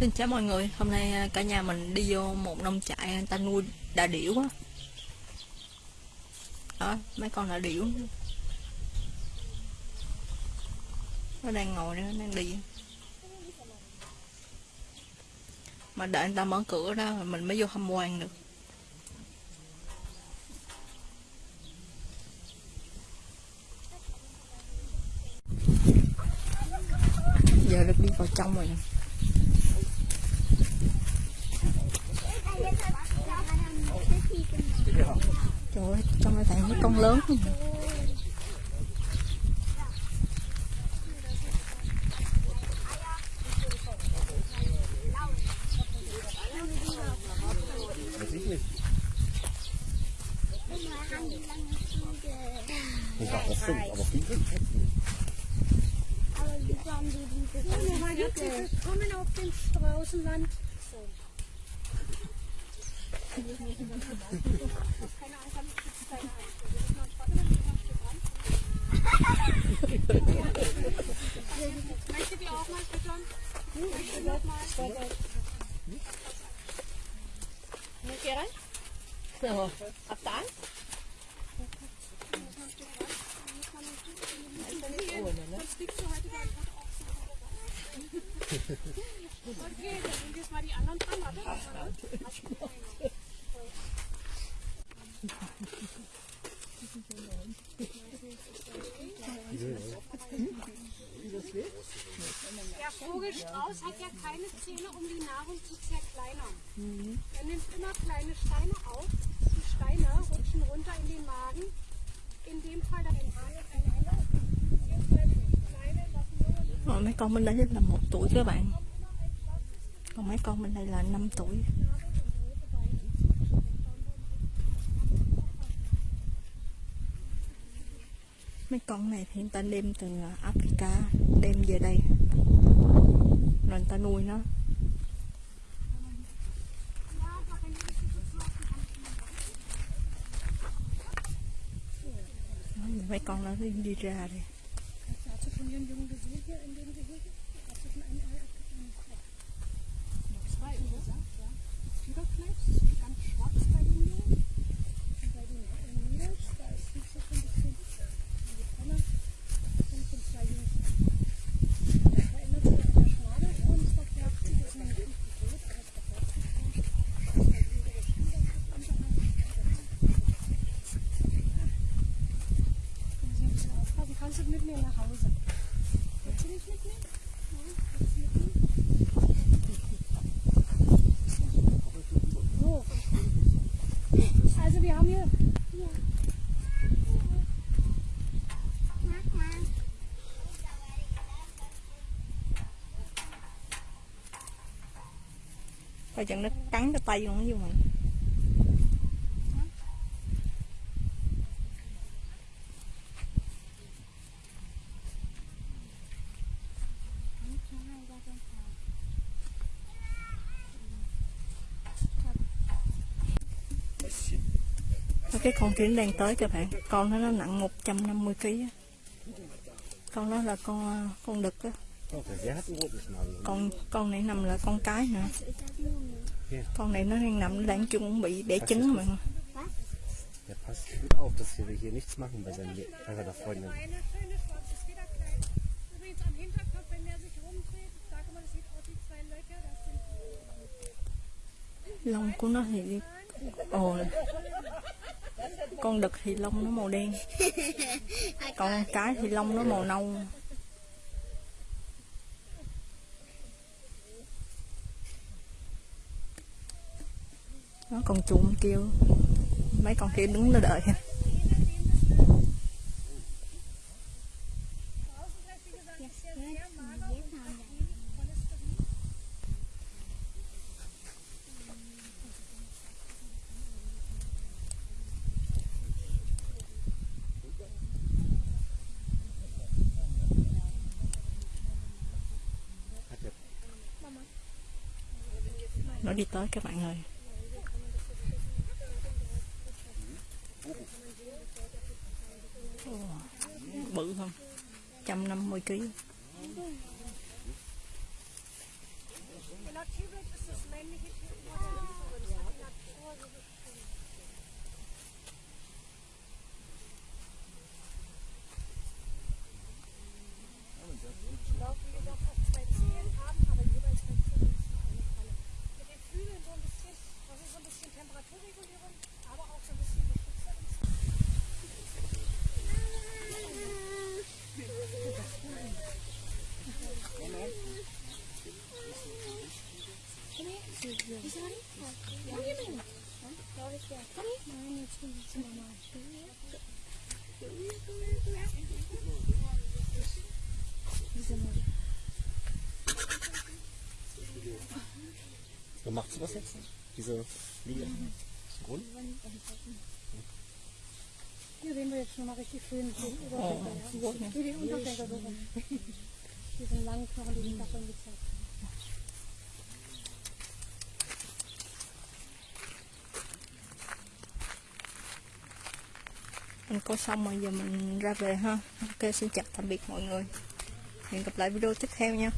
Xin chào mọi người, hôm nay à, cả nhà mình đi vô một nông trại người ta nuôi đà điểu á. Đó, mấy con đà điểu. Nó đang ngồi đó, nó đang đi. Mà đợi người ta mở cửa đó, mình mới vô tham quan được. Giờ được đi vào trong rồi nè. Ơi, thấy mấy con lớn không? Auf den Straußenland. Möchtet ihr auch mal füttern? Möchtet ihr auch mal? Ihr rein? So, habt ihr Angst? Sonst liegst du heute einfach auf. Okay, dann sind jetzt mal die anderen dran. Warte. Der Vogelstrauß hat ja keine Zähne, um die Nahrung zu zerkleinern. Mhm. Er nimmt immer kleine Steine auf. Die Steine rutschen runter in den Magen. In dem Fall dann in Rồi mấy con bên đây là một tuổi các bạn Còn mấy con bên đây là 5 tuổi Mấy con này thì người ta đem từ Africa Đem về đây rồi người ta nuôi nó. Mấy con nó đi, đi ra đây Kannst du mit mir nach Hause? Willst du nicht mit mir? So. Also wir haben hier Ja. Coi chừng nó cắn cái tay con nó vô mình cái con kia đang tới các bạn Con nó nó nặng 150 kg. Con đó là con con đực á con con này nằm là con cái nữa con này nó đang nằm nó đang chung cũng bị đẻ trứng mà Der passt gut auf, dass wir hier nichts machen bei, seinem, bei seiner Freundin. eine am Hinterkopf, wenn sich rumdreht, sieht zwei Löcher. Das sind của nó thì ồ con đực thì lông nó màu đen. Còn cái thì lông nó màu nâu. Nó còn chuồng kêu. Mấy con kia đứng nó đợi Hat der nó đi tới các bạn ơi. Bự không? 150 kg Naturbild Naturregulierung, aber auch so ein bisschen Beschützer Warum macht sie das jetzt nicht? Diese Linie? Grund? Hier sehen wir jetzt schon mal richtig schön den Oh, Unterschenkel. Ja. Wie den Unterschenkel so rum. Diesen langen Knochen, die ich davon gezeigt habe. mình có xong rồi giờ mình ra về ha ok xin chào tạm biệt mọi người hẹn gặp lại video tiếp theo nha